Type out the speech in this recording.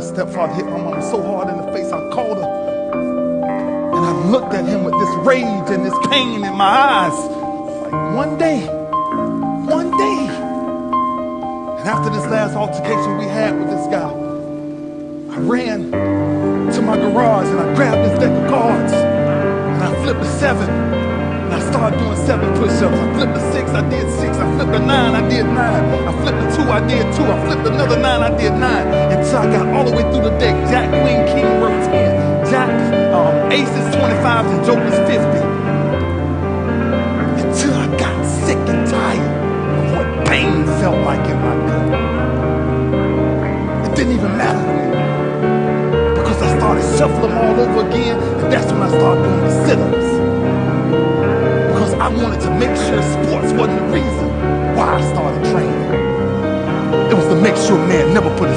My stepfather hit my mom so hard in the face, I called her. And I looked at him with this rage and this pain in my eyes. Like, one day, one day. And after this last altercation we had with this guy, I ran to my garage and I grabbed this deck of cards and I flipped a seven. And I started doing seven push-ups. I flipped a six, I did six. I flipped a nine, I did nine. I flipped a two, I did two. I flipped another nine, I did nine. I got all the way through the deck. Jack, Queen, King, Rook 10. Jack, um, Aces 25 and Jokers 50. Until I got sick and tired of what pain felt like in my gut. It didn't even matter to me. Because I started shuffling all over again. And that's when I started doing the sit-ups. Because I wanted to make sure sports wasn't the reason why I started training. It was to make sure man never put